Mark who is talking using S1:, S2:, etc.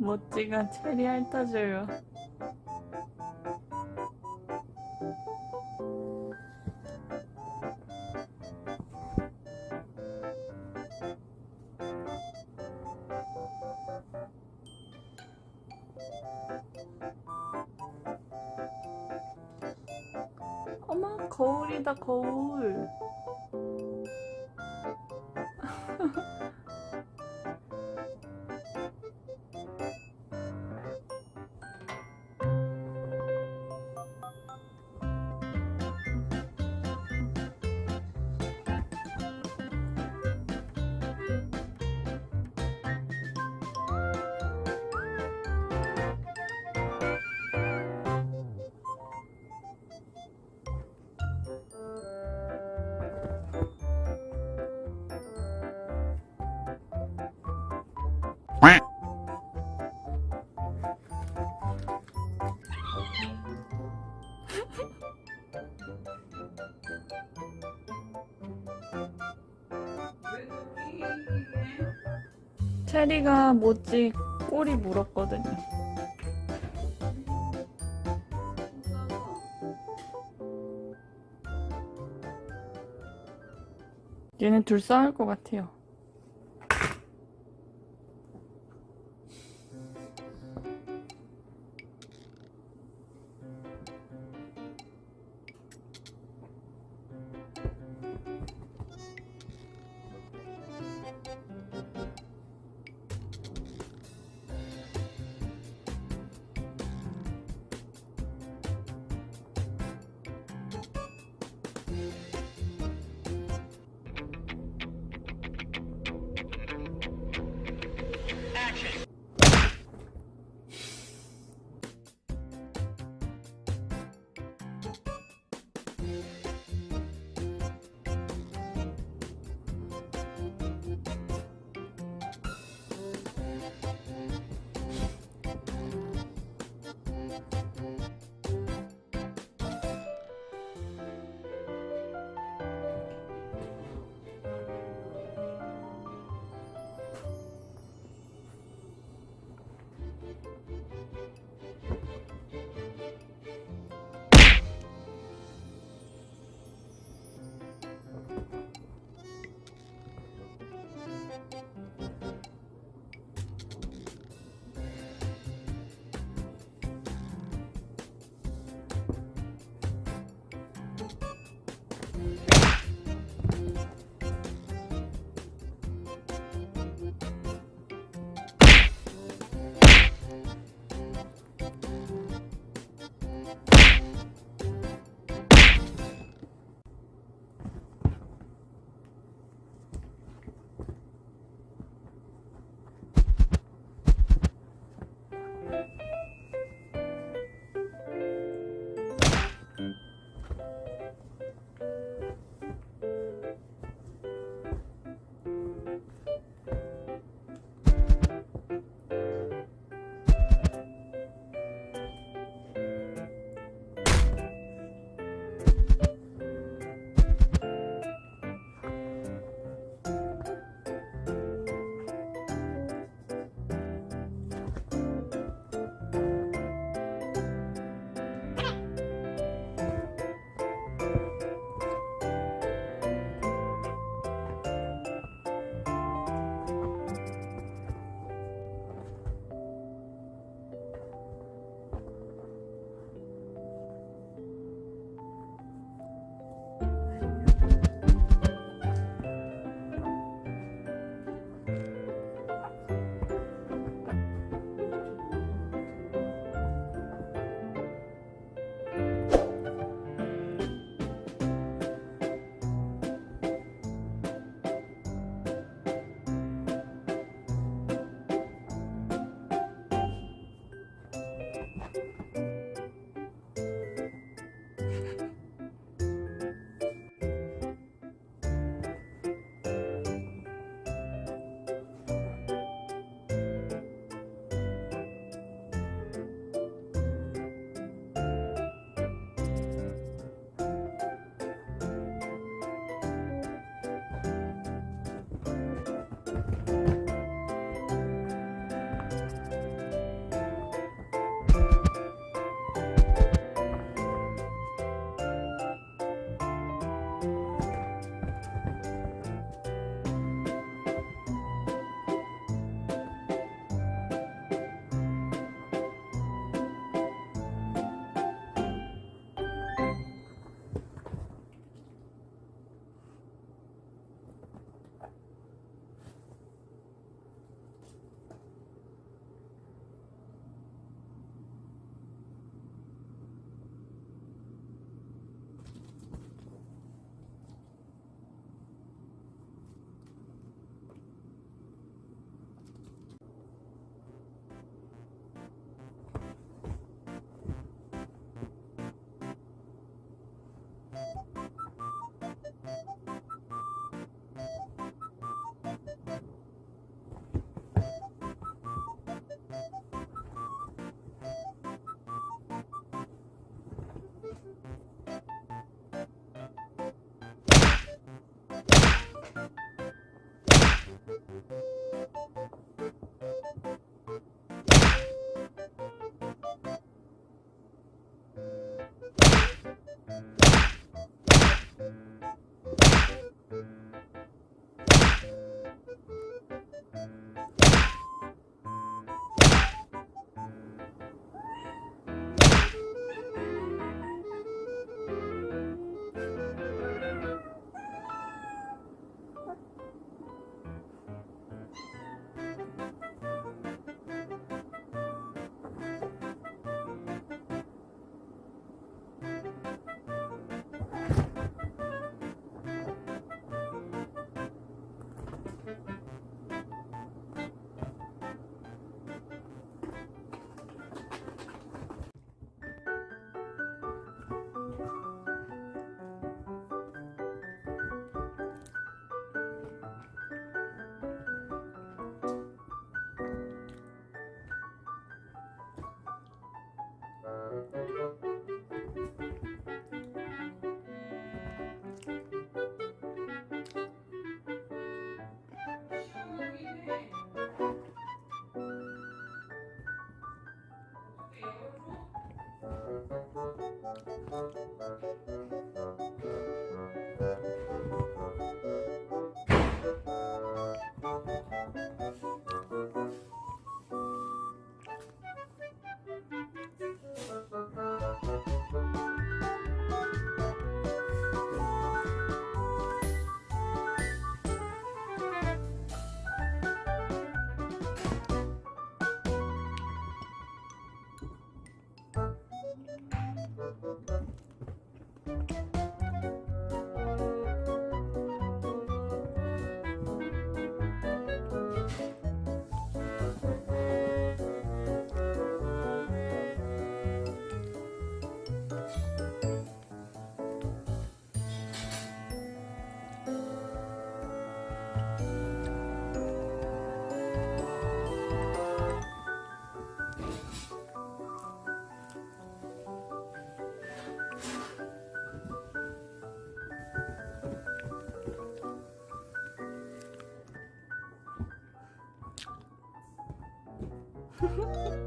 S1: 멋지가 체리 핥아줘요. 어머 거울이다 거울. 체리가 모찌 꼬리 물었거든요. 얘네 둘 싸울 것 같아요. Uhum.